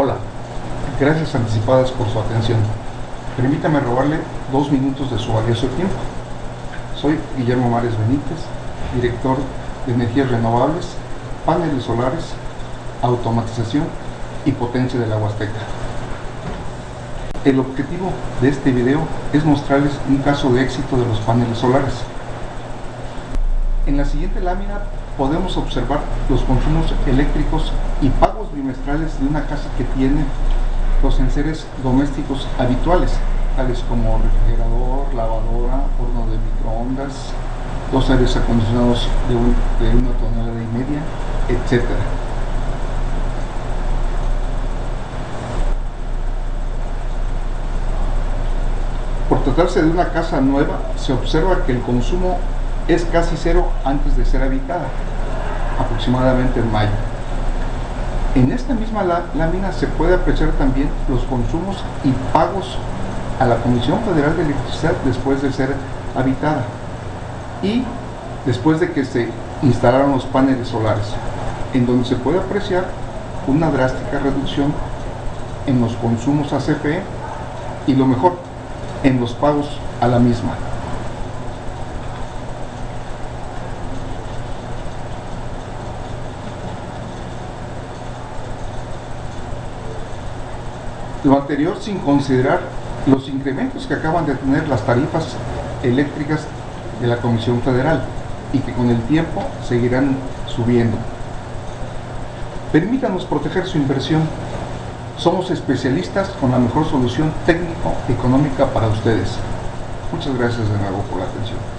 Hola, gracias anticipadas por su atención. Permítame robarle dos minutos de su valioso tiempo. Soy Guillermo Mares Benítez, director de energías renovables, paneles solares, automatización y potencia de la Huasteca. El objetivo de este video es mostrarles un caso de éxito de los paneles solares. En la siguiente lámina podemos observar los consumos eléctricos y pagos bimestrales de una casa que tiene los enseres domésticos habituales, tales como refrigerador, lavadora, horno de microondas, dos aires acondicionados de, una tonelada y media, etc. Por tratarse de una casa nueva, se observa que el consumo es casi cero antes de ser habitada, aproximadamente en mayo. En esta misma lámina se puede apreciar también los consumos y pagos a la Comisión Federal de Electricidad después de ser habitada y después de que se instalaron los paneles solares, en donde se puede apreciar una drástica reducción en los consumos a CFE y lo mejor, en los pagos a la misma. Lo anterior sin considerar los incrementos que acaban de tener las tarifas eléctricas de la Comisión Federal y que con el tiempo seguirán subiendo. Permítanos proteger su inversión. Somos especialistas con la mejor solución técnico-económica para ustedes. Muchas gracias de nuevo por la atención.